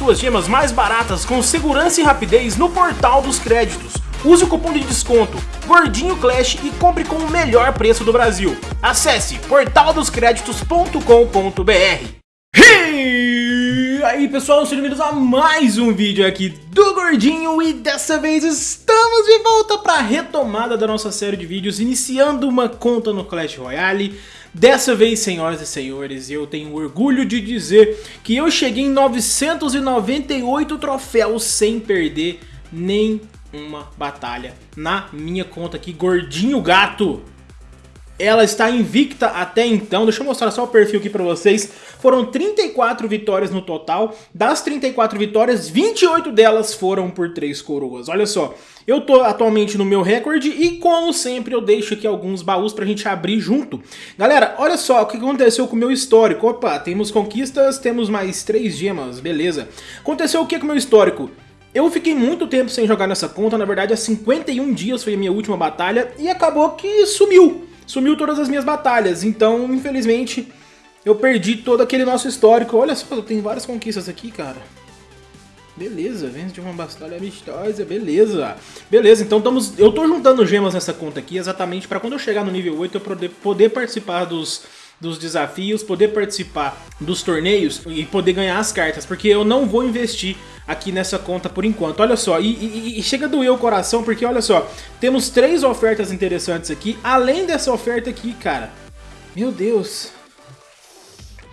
suas gemas mais baratas com segurança e rapidez no Portal dos Créditos. Use o cupom de desconto Gordinho Clash e compre com o melhor preço do Brasil. Acesse portaldoscreditos.com.br. E aí pessoal, sejam bem-vindos a mais um vídeo aqui do Gordinho e dessa vez estamos de volta para a retomada da nossa série de vídeos, iniciando uma conta no Clash Royale. Dessa vez, senhoras e senhores, eu tenho orgulho de dizer que eu cheguei em 998 troféus sem perder nem uma batalha na minha conta aqui, Gordinho Gato. Ela está invicta até então, deixa eu mostrar só o perfil aqui pra vocês. Foram 34 vitórias no total, das 34 vitórias, 28 delas foram por 3 coroas. Olha só, eu tô atualmente no meu recorde e como sempre eu deixo aqui alguns baús pra gente abrir junto. Galera, olha só o que aconteceu com o meu histórico. Opa, temos conquistas, temos mais 3 gemas, beleza. Aconteceu o que com o meu histórico? Eu fiquei muito tempo sem jogar nessa conta, na verdade há 51 dias foi a minha última batalha e acabou que sumiu sumiu todas as minhas batalhas. Então, infelizmente, eu perdi todo aquele nosso histórico. Olha só, tem várias conquistas aqui, cara. Beleza, vence de uma batalha amistosa, beleza. Beleza, então estamos, eu tô juntando gemas nessa conta aqui exatamente para quando eu chegar no nível 8 eu poder, poder participar dos, dos desafios, poder participar dos torneios e poder ganhar as cartas, porque eu não vou investir aqui nessa conta por enquanto. Olha só, e, e, e chega a doer o coração, porque olha só, temos três ofertas interessantes aqui, além dessa oferta aqui, cara. Meu Deus...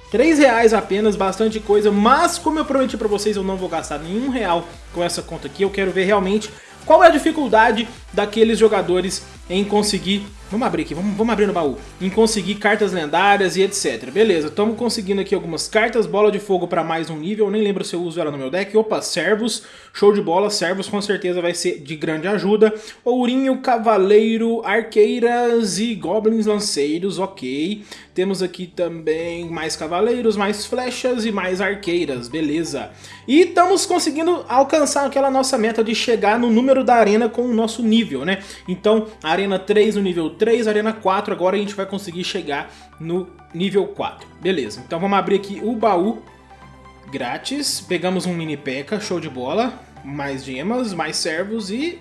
3 reais apenas, bastante coisa, mas como eu prometi pra vocês, eu não vou gastar nenhum real com essa conta aqui. Eu quero ver realmente qual é a dificuldade daqueles jogadores em conseguir... Vamos abrir aqui, vamos, vamos abrir no baú. Em conseguir cartas lendárias e etc. Beleza, estamos conseguindo aqui algumas cartas. Bola de fogo para mais um nível. Nem lembro se eu uso ela no meu deck. Opa, servos. Show de bola. Servos com certeza vai ser de grande ajuda. Ourinho, cavaleiro, arqueiras e goblins lanceiros. Ok. Temos aqui também mais cavaleiros, mais flechas e mais arqueiras. Beleza. E estamos conseguindo alcançar aquela nossa meta de chegar no número da arena com o nosso nível, né? Então, Arena 3 no nível 3, Arena 4, agora a gente vai conseguir chegar no nível 4. Beleza, então vamos abrir aqui o baú grátis, pegamos um mini P.E.K.K.A, show de bola, mais gemas, mais servos e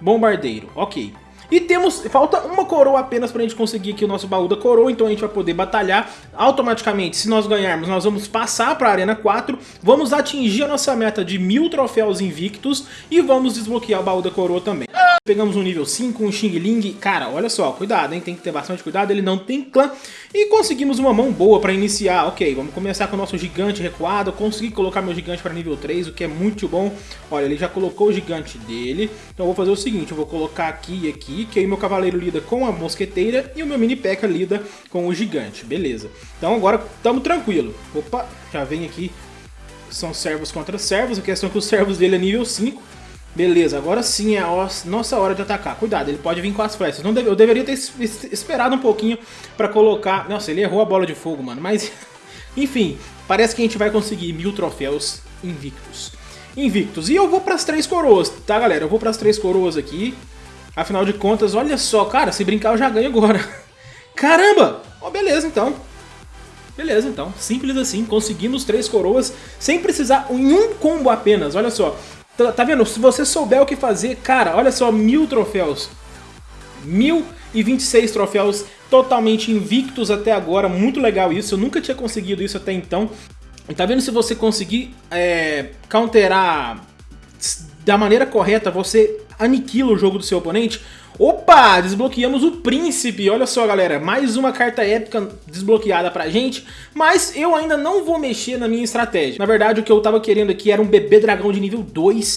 bombardeiro, ok. E temos, falta uma coroa apenas pra gente conseguir aqui o nosso baú da coroa, então a gente vai poder batalhar automaticamente. Se nós ganharmos, nós vamos passar pra Arena 4, vamos atingir a nossa meta de mil troféus invictos e vamos desbloquear o baú da coroa também. Pegamos um nível 5, um Xing Ling. Cara, olha só, cuidado, hein? Tem que ter bastante cuidado, ele não tem clã. E conseguimos uma mão boa para iniciar. Ok, vamos começar com o nosso gigante recuado. Consegui colocar meu gigante para nível 3, o que é muito bom. Olha, ele já colocou o gigante dele. Então eu vou fazer o seguinte, eu vou colocar aqui e aqui, que aí meu cavaleiro lida com a mosqueteira e o meu mini P.E.K.K.A lida com o gigante. Beleza. Então agora estamos tranquilo. Opa, já vem aqui. São servos contra servos. A questão é que os servos dele é nível 5. Beleza, agora sim é a nossa hora de atacar. Cuidado, ele pode vir com as flechas. Não deve, eu deveria ter esperado um pouquinho pra colocar... Nossa, ele errou a bola de fogo, mano. Mas, enfim, parece que a gente vai conseguir mil troféus invictos. Invictos. E eu vou pras três coroas, tá, galera? Eu vou pras três coroas aqui. Afinal de contas, olha só, cara, se brincar eu já ganho agora. Caramba! Oh, beleza, então. Beleza, então. Simples assim. Conseguimos três coroas sem precisar em um combo apenas. Olha só. Tá, tá vendo? Se você souber o que fazer, cara, olha só, mil troféus. Mil e 26 troféus totalmente invictos até agora, muito legal isso, eu nunca tinha conseguido isso até então. Tá vendo se você conseguir é, counterar da maneira correta, você aniquila o jogo do seu oponente. Opa, desbloqueamos o Príncipe, olha só galera, mais uma carta épica desbloqueada pra gente, mas eu ainda não vou mexer na minha estratégia. Na verdade o que eu tava querendo aqui era um bebê dragão de nível 2.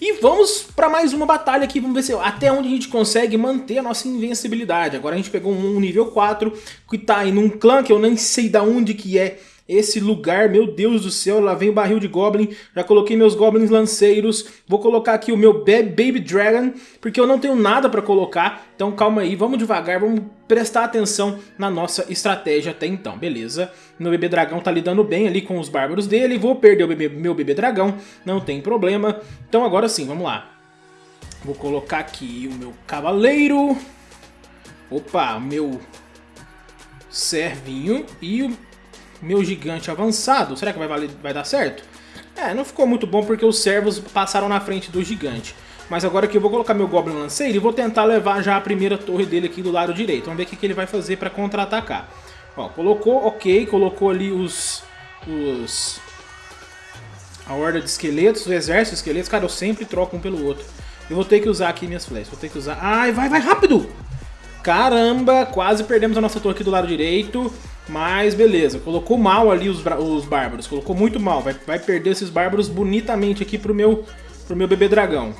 E vamos para mais uma batalha aqui, vamos ver se, até onde a gente consegue manter a nossa invencibilidade. Agora a gente pegou um nível 4, que tá aí num clã que eu nem sei da onde que é, esse lugar, meu Deus do céu, lá vem o barril de Goblin, já coloquei meus Goblins lanceiros, vou colocar aqui o meu Baby Dragon, porque eu não tenho nada pra colocar, então calma aí, vamos devagar, vamos prestar atenção na nossa estratégia até então, beleza? Meu bebê dragão tá lidando bem ali com os bárbaros dele, vou perder o bebê, meu bebê dragão, não tem problema, então agora sim, vamos lá. Vou colocar aqui o meu cavaleiro, opa, meu servinho e o meu gigante avançado. Será que vai, valer, vai dar certo? É, não ficou muito bom porque os servos passaram na frente do gigante. Mas agora aqui eu vou colocar meu Goblin Lanceiro e vou tentar levar já a primeira torre dele aqui do lado direito. Vamos ver o que, que ele vai fazer para contra-atacar. Ó, colocou, ok, colocou ali os... os... A horda de esqueletos, o exército de esqueletos. Cara, eu sempre troco um pelo outro. Eu vou ter que usar aqui minhas flechas. Vou ter que usar... Ai, vai, vai, rápido! Caramba, quase perdemos a nossa torre aqui do lado direito. Mas beleza, colocou mal ali os, os bárbaros. Colocou muito mal. Vai, vai perder esses bárbaros bonitamente aqui pro meu, pro meu bebê dragão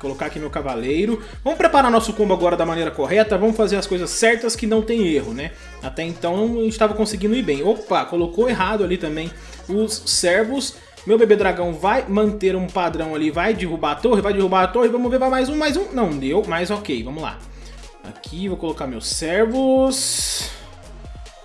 colocar aqui meu cavaleiro. Vamos preparar nosso combo agora da maneira correta, vamos fazer as coisas certas que não tem erro, né? Até então a gente estava conseguindo ir bem. Opa, colocou errado ali também os servos. Meu bebê dragão vai manter um padrão ali, vai derrubar a torre, vai derrubar a torre, vamos ver, vai mais um, mais um. Não deu, mas ok, vamos lá. Aqui vou colocar meus servos...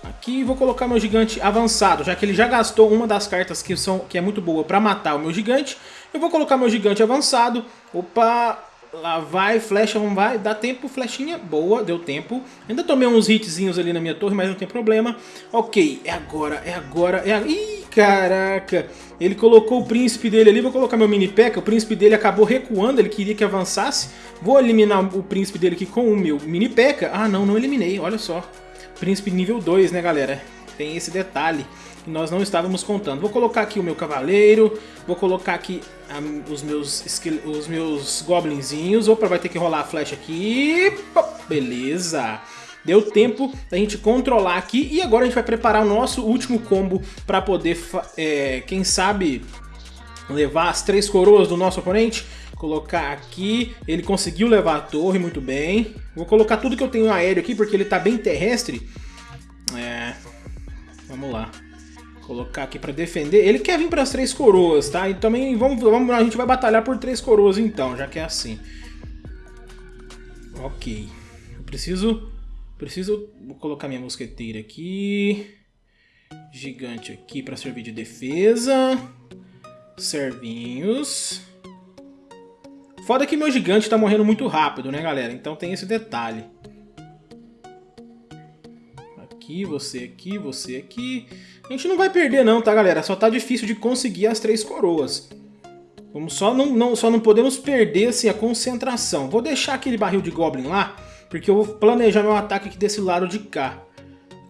Aqui vou colocar meu gigante avançado, já que ele já gastou uma das cartas que, são, que é muito boa para matar o meu gigante. Eu vou colocar meu gigante avançado. Opa, lá vai, flecha, vamos vai. Dá tempo, flechinha, boa, deu tempo. Ainda tomei uns hitzinhos ali na minha torre, mas não tem problema. Ok, é agora, é agora, é agora. Ih, caraca. Ele colocou o príncipe dele ali, vou colocar meu mini P.E.K.K.A. O príncipe dele acabou recuando, ele queria que avançasse. Vou eliminar o príncipe dele aqui com o meu mini P.E.K.K.A. Ah, não, não eliminei, olha só. Príncipe nível 2, né, galera? Tem esse detalhe que nós não estávamos contando. Vou colocar aqui o meu cavaleiro, vou colocar aqui um, os, meus os meus goblinzinhos. Opa, vai ter que rolar a flecha aqui. Beleza. Deu tempo da gente controlar aqui e agora a gente vai preparar o nosso último combo para poder, é, quem sabe, levar as três coroas do nosso oponente. Colocar aqui, ele conseguiu levar a torre muito bem. Vou colocar tudo que eu tenho aéreo aqui porque ele está bem terrestre. É, vamos lá colocar aqui para defender. Ele quer vir para as três coroas, tá? E também vamos, vamos, a gente vai batalhar por três coroas então, já que é assim. Ok. Eu preciso, preciso vou colocar minha mosqueteira aqui. Gigante aqui para servir de defesa. Servinhos. Foda que meu gigante tá morrendo muito rápido, né, galera? Então tem esse detalhe aqui, você aqui, você aqui. A gente não vai perder não, tá, galera? Só tá difícil de conseguir as três coroas. Vamos só não, não, só não podemos perder assim, a concentração. Vou deixar aquele barril de Goblin lá, porque eu vou planejar meu ataque aqui desse lado de cá.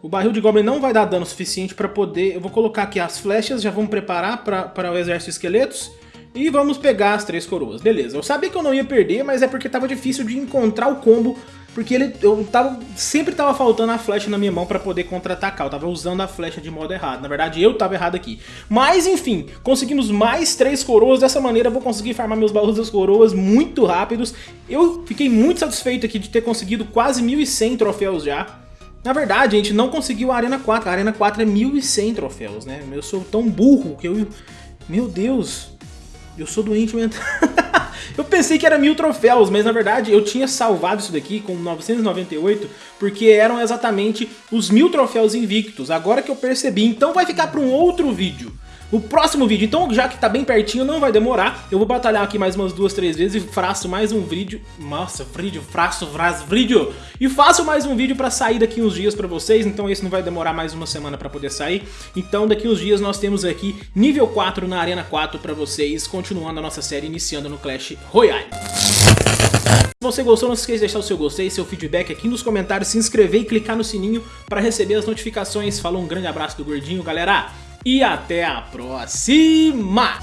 O barril de Goblin não vai dar dano suficiente para poder... Eu vou colocar aqui as flechas, já vamos preparar para o exército de esqueletos. E vamos pegar as três coroas. Beleza, eu sabia que eu não ia perder, mas é porque tava difícil de encontrar o combo porque ele, eu tava, sempre tava faltando a flecha na minha mão pra poder contra-atacar. Eu tava usando a flecha de modo errado. Na verdade, eu tava errado aqui. Mas, enfim, conseguimos mais três coroas. Dessa maneira, eu vou conseguir farmar meus baús das coroas muito rápidos. Eu fiquei muito satisfeito aqui de ter conseguido quase 1.100 troféus já. Na verdade, a gente não conseguiu a Arena 4. A Arena 4 é 1.100 troféus, né? Eu sou tão burro que eu... Meu Deus, eu sou doente mental. Eu pensei que era mil troféus, mas na verdade eu tinha salvado isso daqui com 998, porque eram exatamente os mil troféus invictos, agora que eu percebi. Então vai ficar para um outro vídeo. O próximo vídeo, então já que tá bem pertinho, não vai demorar, eu vou batalhar aqui mais umas duas, três vezes e faço mais um vídeo, nossa, vídeo, faço, faço vídeo, e faço mais um vídeo pra sair daqui uns dias pra vocês, então esse não vai demorar mais uma semana pra poder sair, então daqui uns dias nós temos aqui nível 4 na Arena 4 pra vocês, continuando a nossa série, iniciando no Clash Royale. Se você gostou, não se esqueça de deixar o seu gostei, seu feedback aqui nos comentários, se inscrever e clicar no sininho para receber as notificações. Falou, um grande abraço do Gordinho, galera! E até a próxima!